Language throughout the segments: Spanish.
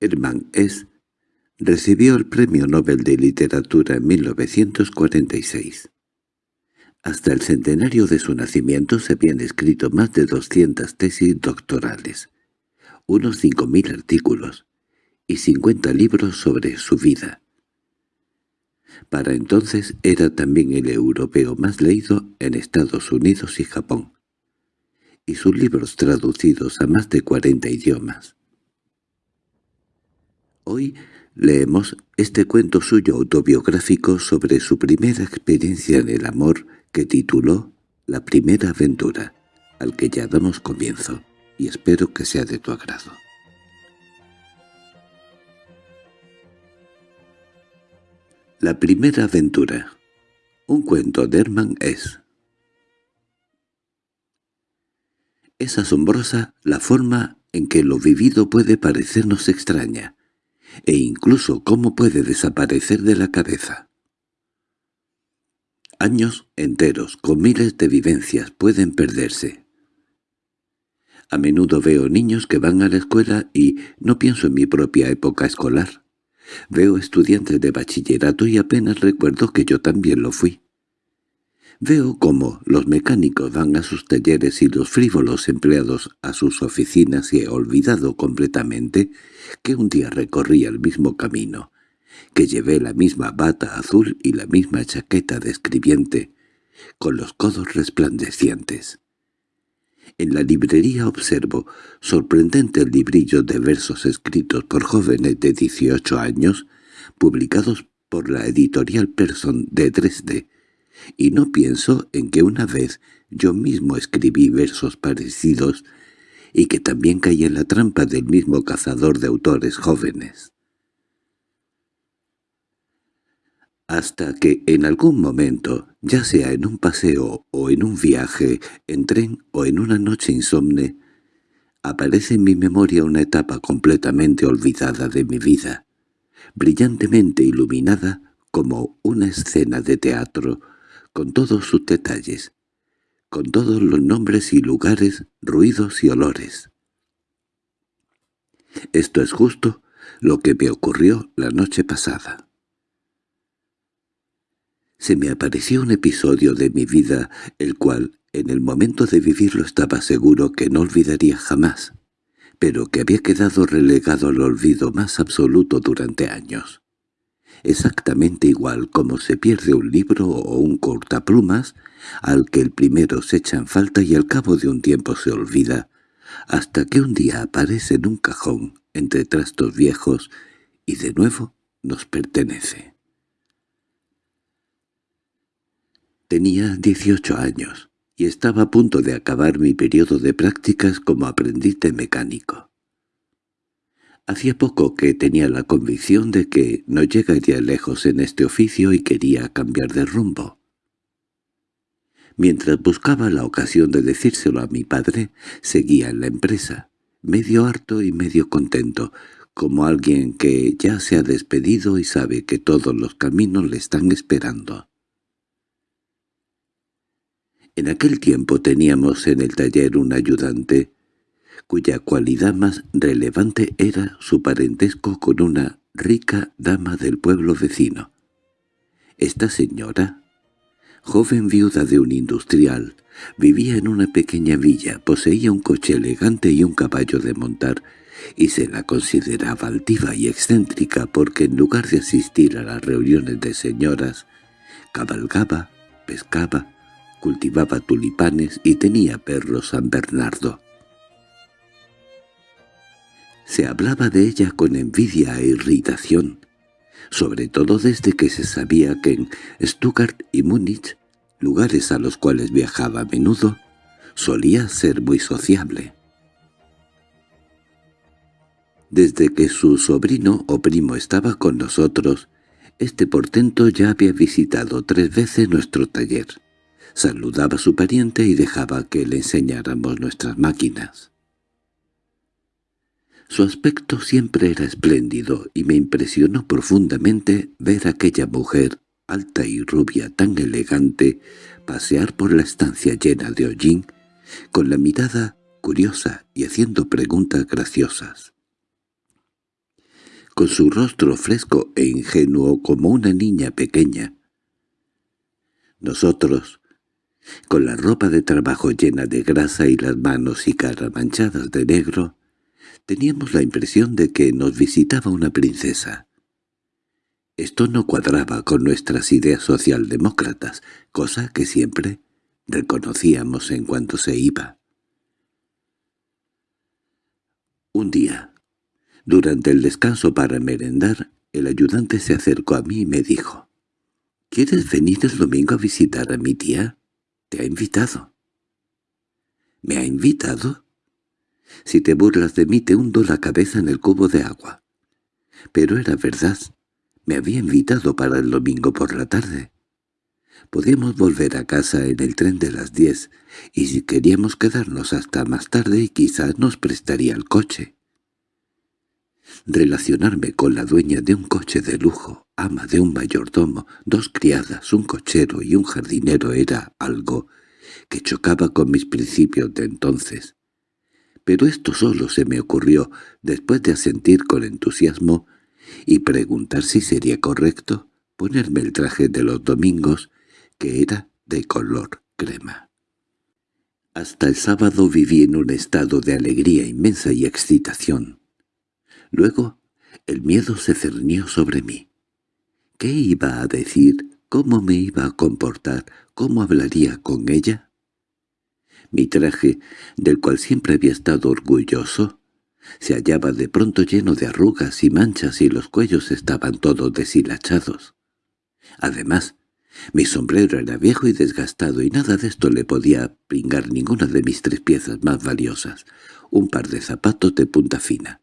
Hermann Hesse recibió el Premio Nobel de Literatura en 1946. Hasta el centenario de su nacimiento se habían escrito más de 200 tesis doctorales, unos 5.000 artículos y 50 libros sobre su vida. Para entonces era también el europeo más leído en Estados Unidos y Japón, y sus libros traducidos a más de 40 idiomas. Hoy leemos este cuento suyo autobiográfico sobre su primera experiencia en el amor que tituló La primera aventura, al que ya damos comienzo, y espero que sea de tu agrado. La primera aventura. Un cuento de Hermann es. Es asombrosa la forma en que lo vivido puede parecernos extraña, e incluso cómo puede desaparecer de la cabeza. Años enteros, con miles de vivencias, pueden perderse. A menudo veo niños que van a la escuela y no pienso en mi propia época escolar. Veo estudiantes de bachillerato y apenas recuerdo que yo también lo fui. Veo cómo los mecánicos van a sus talleres y los frívolos empleados a sus oficinas y he olvidado completamente que un día recorrí el mismo camino, que llevé la misma bata azul y la misma chaqueta de escribiente, con los codos resplandecientes. En la librería observo sorprendentes librillos de versos escritos por jóvenes de 18 años, publicados por la editorial Person de Dresde, y no pienso en que una vez yo mismo escribí versos parecidos y que también caí en la trampa del mismo cazador de autores jóvenes. hasta que en algún momento, ya sea en un paseo o en un viaje, en tren o en una noche insomne, aparece en mi memoria una etapa completamente olvidada de mi vida, brillantemente iluminada como una escena de teatro, con todos sus detalles, con todos los nombres y lugares, ruidos y olores. Esto es justo lo que me ocurrió la noche pasada. Se me apareció un episodio de mi vida, el cual, en el momento de vivirlo estaba seguro que no olvidaría jamás, pero que había quedado relegado al olvido más absoluto durante años. Exactamente igual como se pierde un libro o un cortaplumas, al que el primero se echa en falta y al cabo de un tiempo se olvida, hasta que un día aparece en un cajón entre trastos viejos y de nuevo nos pertenece. Tenía 18 años y estaba a punto de acabar mi periodo de prácticas como aprendiz de mecánico. Hacía poco que tenía la convicción de que no llegaría lejos en este oficio y quería cambiar de rumbo. Mientras buscaba la ocasión de decírselo a mi padre, seguía en la empresa, medio harto y medio contento, como alguien que ya se ha despedido y sabe que todos los caminos le están esperando. En aquel tiempo teníamos en el taller un ayudante, cuya cualidad más relevante era su parentesco con una rica dama del pueblo vecino. Esta señora, joven viuda de un industrial, vivía en una pequeña villa, poseía un coche elegante y un caballo de montar, y se la consideraba altiva y excéntrica porque en lugar de asistir a las reuniones de señoras, cabalgaba, pescaba, cultivaba tulipanes y tenía perros San Bernardo. Se hablaba de ella con envidia e irritación, sobre todo desde que se sabía que en Stuttgart y Múnich, lugares a los cuales viajaba a menudo, solía ser muy sociable. Desde que su sobrino o primo estaba con nosotros, este portento ya había visitado tres veces nuestro taller saludaba a su pariente y dejaba que le enseñáramos nuestras máquinas. Su aspecto siempre era espléndido y me impresionó profundamente ver a aquella mujer, alta y rubia tan elegante, pasear por la estancia llena de hollín, con la mirada curiosa y haciendo preguntas graciosas. con su rostro fresco e ingenuo como una niña pequeña. Nosotros, con la ropa de trabajo llena de grasa y las manos y cara manchadas de negro, teníamos la impresión de que nos visitaba una princesa. Esto no cuadraba con nuestras ideas socialdemócratas, cosa que siempre reconocíamos en cuanto se iba. Un día, durante el descanso para merendar, el ayudante se acercó a mí y me dijo, «¿Quieres venir el domingo a visitar a mi tía? Te ha invitado». «¿Me ha invitado?» «Si te burlas de mí te hundo la cabeza en el cubo de agua». Pero era verdad. Me había invitado para el domingo por la tarde. Podíamos volver a casa en el tren de las diez, y si queríamos quedarnos hasta más tarde quizás nos prestaría el coche. Relacionarme con la dueña de un coche de lujo, ama de un mayordomo, dos criadas, un cochero y un jardinero era algo que chocaba con mis principios de entonces. Pero esto solo se me ocurrió después de asentir con entusiasmo y preguntar si sería correcto ponerme el traje de los domingos, que era de color crema. Hasta el sábado viví en un estado de alegría inmensa y excitación. Luego el miedo se cernió sobre mí. ¿Qué iba a decir? ¿Cómo me iba a comportar? ¿Cómo hablaría con ella? Mi traje, del cual siempre había estado orgulloso, se hallaba de pronto lleno de arrugas y manchas y los cuellos estaban todos deshilachados. Además, mi sombrero era viejo y desgastado y nada de esto le podía pringar ninguna de mis tres piezas más valiosas, un par de zapatos de punta fina,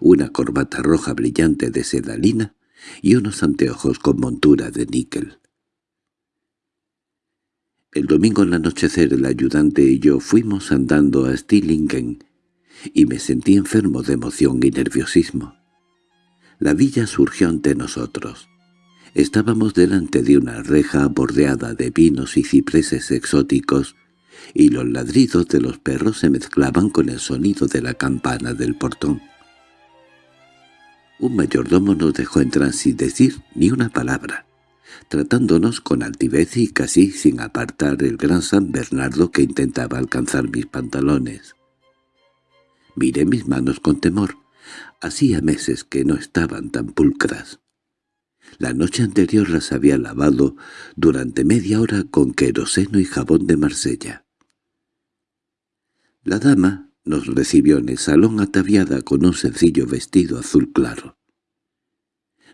una corbata roja brillante de sedalina y unos anteojos con montura de níquel. El domingo al anochecer el ayudante y yo fuimos andando a Stillingen y me sentí enfermo de emoción y nerviosismo. La villa surgió ante nosotros. Estábamos delante de una reja bordeada de pinos y cipreses exóticos, y los ladridos de los perros se mezclaban con el sonido de la campana del portón. Un mayordomo nos dejó entrar sin decir ni una palabra, tratándonos con altivez y casi sin apartar el gran San Bernardo que intentaba alcanzar mis pantalones. Miré mis manos con temor. Hacía meses que no estaban tan pulcras. La noche anterior las había lavado durante media hora con queroseno y jabón de Marsella. La dama nos recibió en el salón ataviada con un sencillo vestido azul claro.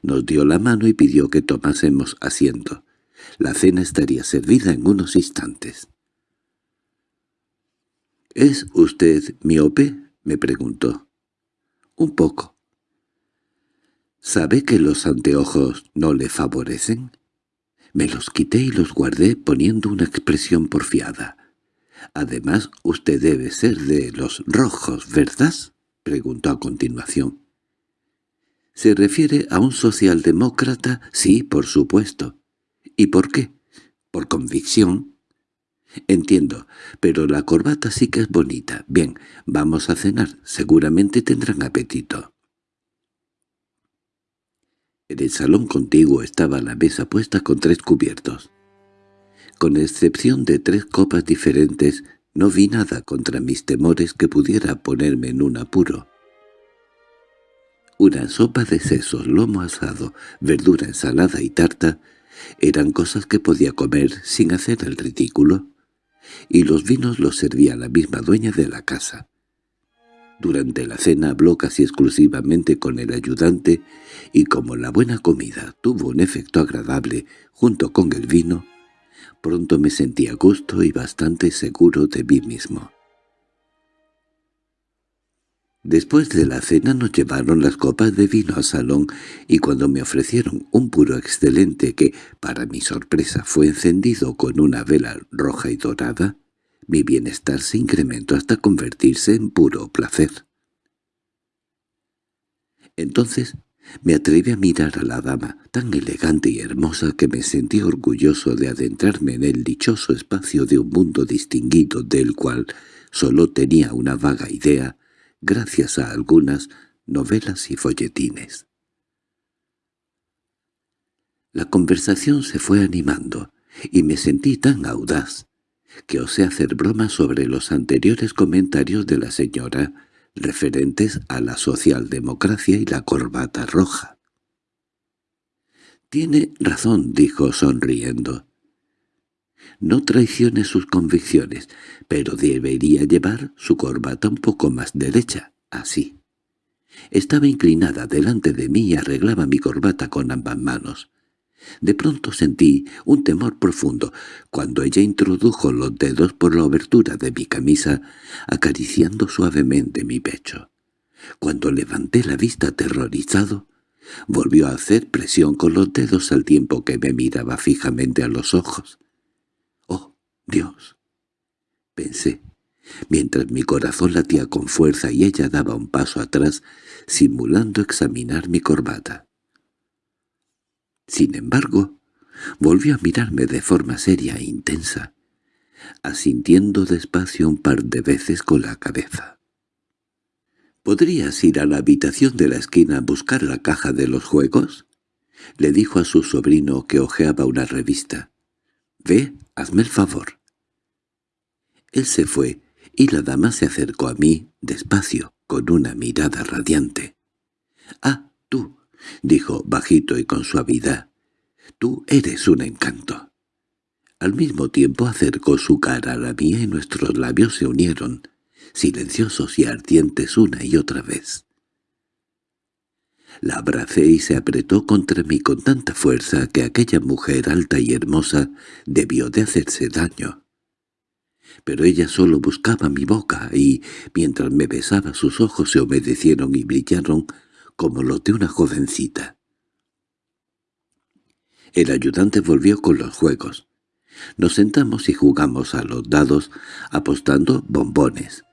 Nos dio la mano y pidió que tomásemos asiento. La cena estaría servida en unos instantes. —¿Es usted miope? —me preguntó. —Un poco. —¿Sabe que los anteojos no le favorecen? Me los quité y los guardé poniendo una expresión porfiada. —Además, usted debe ser de los rojos, ¿verdad? —preguntó a continuación. —¿Se refiere a un socialdemócrata? Sí, por supuesto. —¿Y por qué? —Por convicción. —Entiendo, pero la corbata sí que es bonita. Bien, vamos a cenar. Seguramente tendrán apetito. En el salón contiguo estaba la mesa puesta con tres cubiertos. Con excepción de tres copas diferentes, no vi nada contra mis temores que pudiera ponerme en un apuro. Una sopa de sesos, lomo asado, verdura ensalada y tarta eran cosas que podía comer sin hacer el ridículo y los vinos los servía la misma dueña de la casa. Durante la cena habló casi exclusivamente con el ayudante y como la buena comida tuvo un efecto agradable junto con el vino, pronto me sentí a gusto y bastante seguro de mí mismo. Después de la cena nos llevaron las copas de vino al salón y cuando me ofrecieron un puro excelente que, para mi sorpresa, fue encendido con una vela roja y dorada, mi bienestar se incrementó hasta convertirse en puro placer. Entonces me atreví a mirar a la dama, tan elegante y hermosa que me sentí orgulloso de adentrarme en el dichoso espacio de un mundo distinguido del cual solo tenía una vaga idea, gracias a algunas novelas y folletines. La conversación se fue animando, y me sentí tan audaz que osé hacer broma sobre los anteriores comentarios de la señora referentes a la socialdemocracia y la corbata roja. «Tiene razón», dijo sonriendo. «No traicione sus convicciones, pero debería llevar su corbata un poco más derecha, así». Estaba inclinada delante de mí y arreglaba mi corbata con ambas manos. De pronto sentí un temor profundo cuando ella introdujo los dedos por la abertura de mi camisa, acariciando suavemente mi pecho. Cuando levanté la vista aterrorizado, volvió a hacer presión con los dedos al tiempo que me miraba fijamente a los ojos. «¡Oh, Dios!» pensé, mientras mi corazón latía con fuerza y ella daba un paso atrás, simulando examinar mi corbata. Sin embargo, volvió a mirarme de forma seria e intensa, asintiendo despacio un par de veces con la cabeza. —¿Podrías ir a la habitación de la esquina a buscar la caja de los juegos? —le dijo a su sobrino que hojeaba una revista. —Ve, hazme el favor. Él se fue, y la dama se acercó a mí, despacio, con una mirada radiante. —Ah, tú, —dijo bajito y con suavidad—, tú eres un encanto. Al mismo tiempo acercó su cara a la mía y nuestros labios se unieron, silenciosos y ardientes una y otra vez. La abracé y se apretó contra mí con tanta fuerza que aquella mujer alta y hermosa debió de hacerse daño. Pero ella solo buscaba mi boca y, mientras me besaba, sus ojos se humedecieron y brillaron como los de una jovencita. El ayudante volvió con los juegos. Nos sentamos y jugamos a los dados, apostando bombones.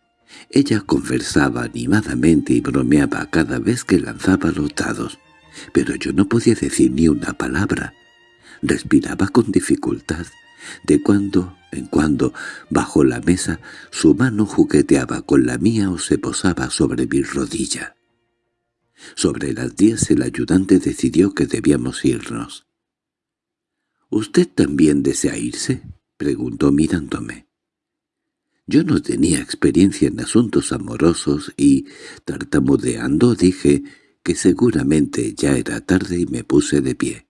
Ella conversaba animadamente y bromeaba cada vez que lanzaba los dados, pero yo no podía decir ni una palabra. Respiraba con dificultad. De cuando en cuando, bajo la mesa, su mano jugueteaba con la mía o se posaba sobre mi rodilla. Sobre las diez el ayudante decidió que debíamos irnos. —¿Usted también desea irse? —preguntó mirándome. Yo no tenía experiencia en asuntos amorosos y, tartamudeando, dije que seguramente ya era tarde y me puse de pie.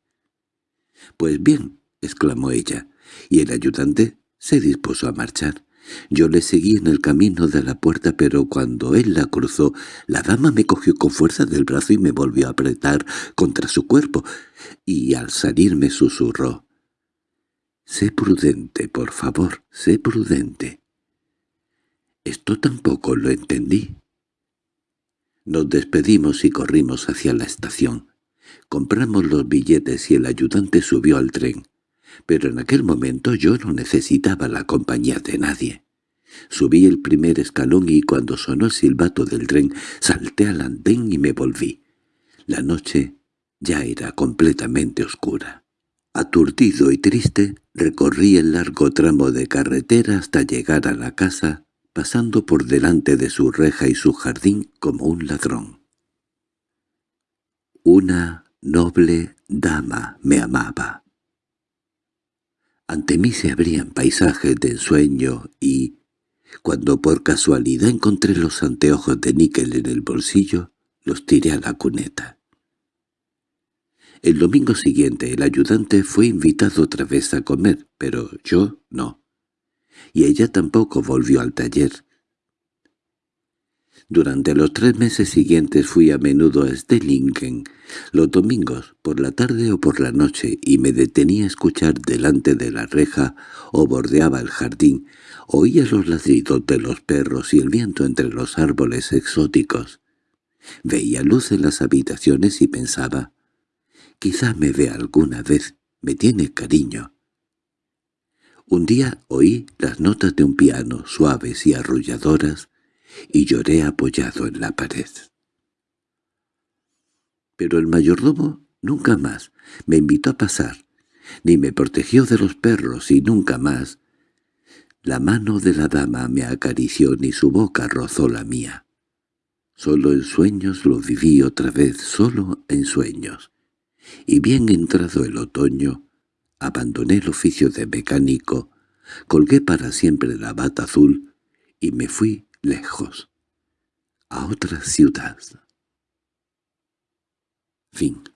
—Pues bien —exclamó ella—, y el ayudante se dispuso a marchar. Yo le seguí en el camino de la puerta, pero cuando él la cruzó, la dama me cogió con fuerza del brazo y me volvió a apretar contra su cuerpo, y al salir me susurró. «Sé prudente, por favor, sé prudente». Esto tampoco lo entendí. Nos despedimos y corrimos hacia la estación. Compramos los billetes y el ayudante subió al tren pero en aquel momento yo no necesitaba la compañía de nadie. Subí el primer escalón y cuando sonó el silbato del tren salté al andén y me volví. La noche ya era completamente oscura. Aturdido y triste, recorrí el largo tramo de carretera hasta llegar a la casa, pasando por delante de su reja y su jardín como un ladrón. Una noble dama me amaba. Ante mí se abrían paisajes de ensueño y, cuando por casualidad encontré los anteojos de níquel en el bolsillo, los tiré a la cuneta. El domingo siguiente el ayudante fue invitado otra vez a comer, pero yo no. Y ella tampoco volvió al taller. Durante los tres meses siguientes fui a menudo a Stellingen, los domingos, por la tarde o por la noche, y me detenía a escuchar delante de la reja o bordeaba el jardín, oía los ladridos de los perros y el viento entre los árboles exóticos. Veía luz en las habitaciones y pensaba, quizá me vea alguna vez, me tiene cariño. Un día oí las notas de un piano suaves y arrulladoras, y lloré apoyado en la pared. Pero el mayordomo nunca más me invitó a pasar, ni me protegió de los perros y nunca más. La mano de la dama me acarició ni su boca rozó la mía. Solo en sueños lo viví otra vez, solo en sueños. y bien entrado el otoño, abandoné el oficio de mecánico, colgué para siempre la bata azul y me fui lejos, a otra ciudad. Fin